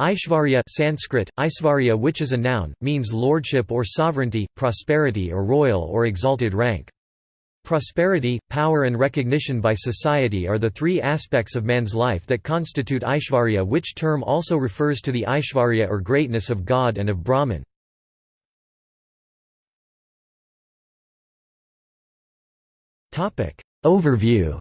Aishvarya Sanskrit, Aishvarya which is a noun, means lordship or sovereignty, prosperity or royal or exalted rank. Prosperity, power and recognition by society are the three aspects of man's life that constitute Aishvarya which term also refers to the Aishvarya or greatness of God and of Brahman. Overview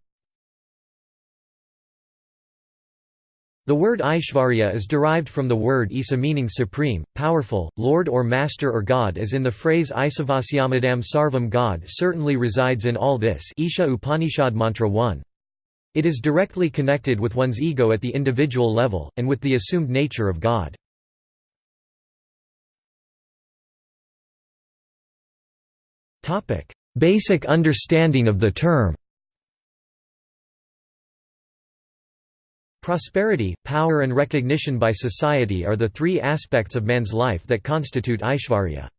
The word Aishvarya is derived from the word Isa meaning supreme, powerful, lord or master or god as in the phrase Isavasyamadam Sarvam God certainly resides in all this Isha Upanishad Mantra 1. It is directly connected with one's ego at the individual level, and with the assumed nature of God. Basic understanding of the term Prosperity, power and recognition by society are the three aspects of man's life that constitute Aishvarya.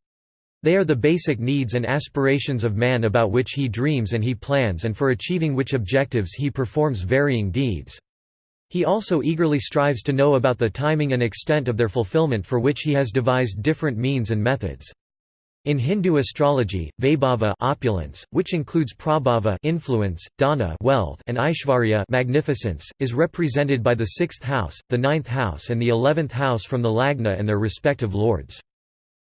They are the basic needs and aspirations of man about which he dreams and he plans and for achieving which objectives he performs varying deeds. He also eagerly strives to know about the timing and extent of their fulfillment for which he has devised different means and methods. In Hindu astrology, Vaibhava opulence, which includes Prabhava influence, Dhana wealth, and Aishvarya magnificence, is represented by the sixth house, the ninth house and the eleventh house from the Lagna and their respective lords.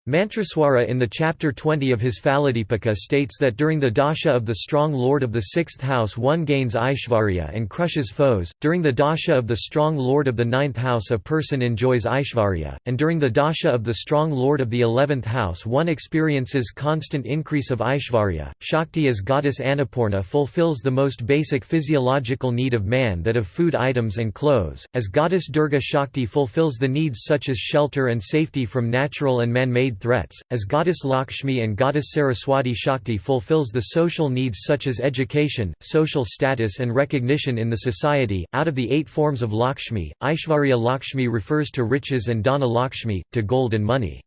Mantraswara in the chapter 20 of his Phaladipika states that during the dasha of the strong lord of the sixth house one gains Aishvarya and crushes foes, during the dasha of the strong lord of the ninth house a person enjoys Aishvarya, and during the dasha of the strong lord of the eleventh house one experiences constant increase of Aishvarya. Shakti as goddess Annapurna fulfills the most basic physiological need of man that of food items and clothes, as goddess Durga Shakti fulfills the needs such as shelter and safety from natural and man-made threats, as goddess Lakshmi and goddess Saraswati Shakti fulfills the social needs such as education, social status and recognition in the society. Out of the eight forms of Lakshmi, Aishvarya Lakshmi refers to riches and Dhana Lakshmi, to gold and money.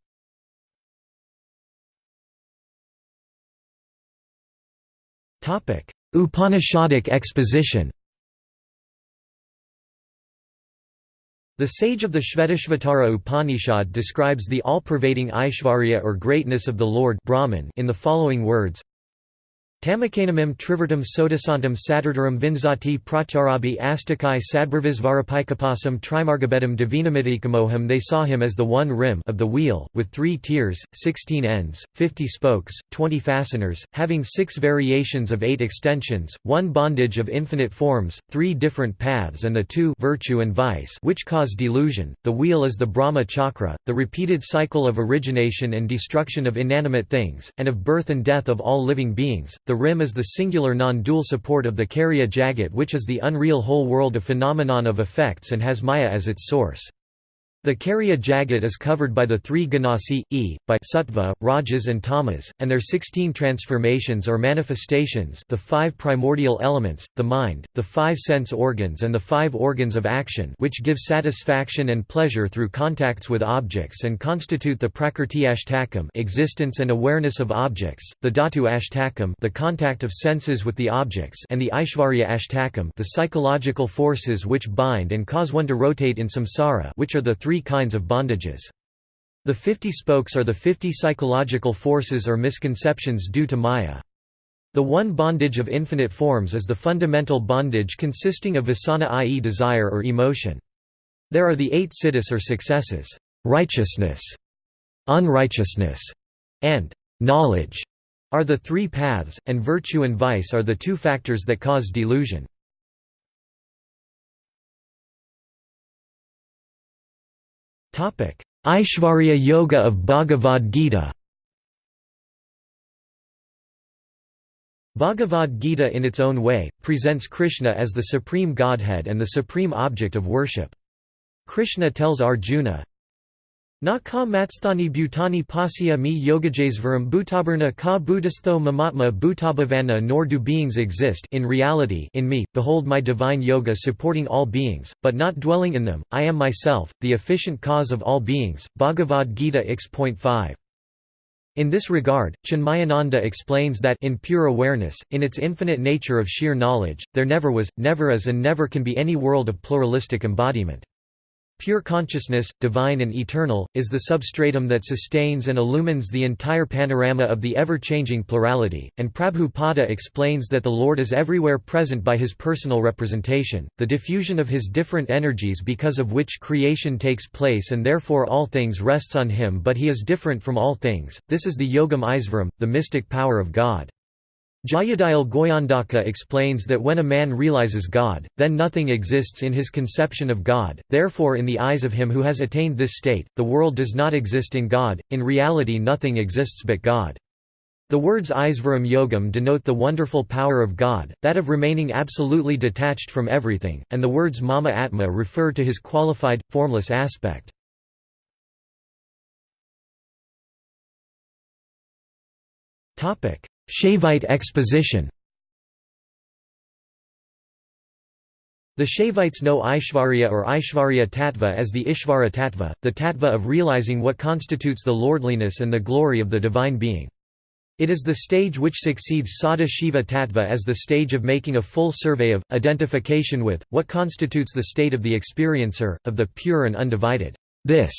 Upanishadic exposition The sage of the Shvetashvatara Upanishad describes the all-pervading Aishvarya or greatness of the Lord Brahman in the following words Tamakanamim trivertam sodasantam saturdaram vinzati pratyarabi astakai sadbrvisvarapikapasam trimargabedam divinamidikamoham They saw him as the one rim of the wheel, with three tiers, sixteen ends, fifty spokes, twenty fasteners, having six variations of eight extensions, one bondage of infinite forms, three different paths and the two virtue and vice which cause delusion. The wheel is the Brahma chakra, the repeated cycle of origination and destruction of inanimate things, and of birth and death of all living beings the rim is the singular non-dual support of the Karya Jagat which is the unreal whole world of phenomenon of effects and has Maya as its source. The Karya Jagat is covered by the three ganasi, e, by sattva, rajas and tamas, and their sixteen transformations or manifestations the five primordial elements, the mind, the five sense organs and the five organs of action which give satisfaction and pleasure through contacts with objects and constitute the prakrti ashtakam existence and awareness of objects, the dhatu ashtakam the contact of senses with the objects and the aishvarya ashtakam the psychological forces which bind and cause one to rotate in samsara which are the three three kinds of bondages. The fifty spokes are the fifty psychological forces or misconceptions due to Maya. The one bondage of infinite forms is the fundamental bondage consisting of vasana i.e. desire or emotion. There are the eight siddhis or successes, righteousness, unrighteousness, and knowledge are the three paths, and virtue and vice are the two factors that cause delusion. Aishvarya Yoga of Bhagavad Gita Bhagavad Gita in its own way, presents Krishna as the supreme godhead and the supreme object of worship. Krishna tells Arjuna, Na ka matsthani bhutani pasya mi yogajesvaram bhutabarna ka buddhastho mamatma bhutabhavana nor do beings exist in reality in me, behold my divine yoga supporting all beings, but not dwelling in them, I am myself, the efficient cause of all beings. Bhagavad Gita x.5 in this regard, Chinmayananda explains that in pure awareness, in its infinite nature of sheer knowledge, there never was, never is and never can be any world of pluralistic embodiment. Pure consciousness, divine and eternal, is the substratum that sustains and illumines the entire panorama of the ever-changing plurality, and Prabhupada explains that the Lord is everywhere present by his personal representation, the diffusion of his different energies because of which creation takes place and therefore all things rests on him but he is different from all things, this is the Yogam Isvaram, the mystic power of God. Jayadayal Goyandaka explains that when a man realizes God, then nothing exists in his conception of God, therefore in the eyes of him who has attained this state, the world does not exist in God, in reality nothing exists but God. The words Isvaram Yogam denote the wonderful power of God, that of remaining absolutely detached from everything, and the words Mama Atma refer to his qualified, formless aspect. Shaivite exposition The Shaivites know Aishvarya or Aishvarya Tattva as the Ishvara Tattva, the Tattva of realizing what constitutes the lordliness and the glory of the Divine Being. It is the stage which succeeds Sada Shiva Tattva as the stage of making a full survey of, identification with, what constitutes the state of the experiencer, of the pure and undivided this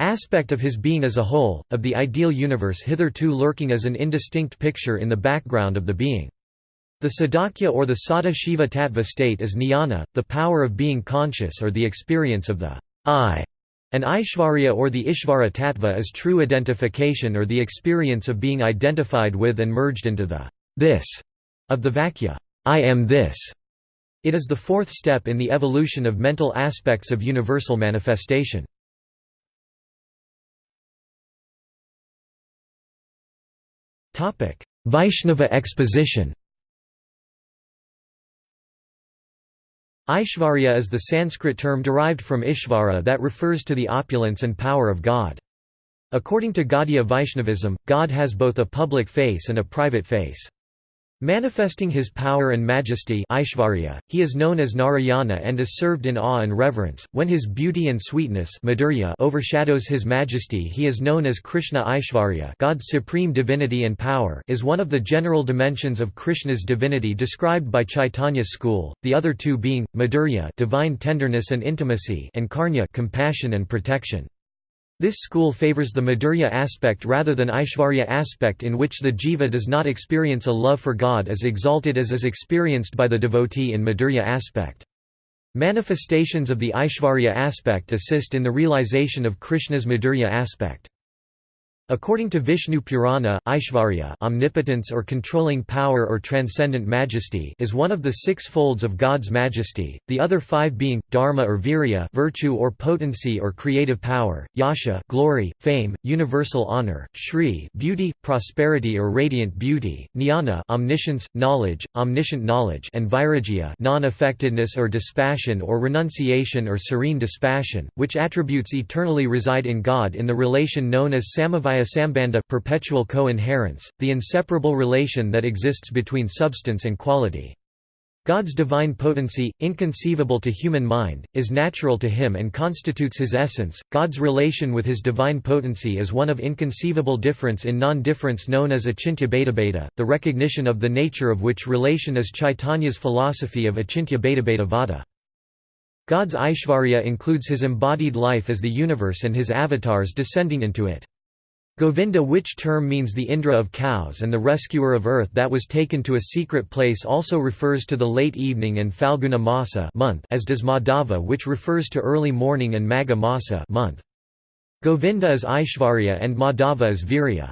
aspect of his being as a whole, of the ideal universe hitherto lurking as an indistinct picture in the background of the being. The Sadakya or the Sada Shiva Tattva state is jnana, the power of being conscious or the experience of the I, and Aishvarya or the Ishvara Tattva is true identification or the experience of being identified with and merged into the this of the Vakya I am this. It is the fourth step in the evolution of mental aspects of universal manifestation. Vaishnava exposition Aishvarya is the Sanskrit term derived from Ishvara that refers to the opulence and power of God. According to Gaudiya Vaishnavism, God has both a public face and a private face. Manifesting his power and majesty Aishvarya, he is known as Narayana and is served in awe and reverence. When his beauty and sweetness Madhurya overshadows his majesty he is known as Krishna Aishvarya God's supreme divinity and power is one of the general dimensions of Krishna's divinity described by Chaitanya school, the other two being, Madhurya divine tenderness and intimacy and Karnya compassion and protection. This school favors the Madhurya aspect rather than Aishvarya aspect in which the jiva does not experience a love for God as exalted as is experienced by the devotee in Madhurya aspect. Manifestations of the Aishvarya aspect assist in the realization of Krishna's Madhurya aspect. According to Vishnu Purana, Aishvarya omnipotence or controlling power or transcendent majesty is one of the six folds of God's majesty, the other five being, dharma or virya virtue or potency or creative power, yasha glory, fame, universal honor, shri beauty, prosperity or radiant beauty, jnana omniscience, knowledge, omniscient knowledge and vairagya non-affectedness or dispassion or renunciation or serene dispassion, which attributes eternally reside in God in the relation known as samavaya sambandha perpetual co-inherence, the inseparable relation that exists between substance and quality. God's divine potency, inconceivable to human mind, is natural to him and constitutes his essence. God's relation with his divine potency is one of inconceivable difference in non-difference known as achintya bhedabheda, the recognition of the nature of which relation is Chaitanya's philosophy of achintya bhedabheda vada. God's Aishvarya includes his embodied life as the universe and his avatars descending into it. Govinda which term means the Indra of cows and the rescuer of earth that was taken to a secret place also refers to the late evening and Falguna Masa month as does Madhava which refers to early morning and Magha Masa month. Govinda is Aishvarya and Madhava is Virya.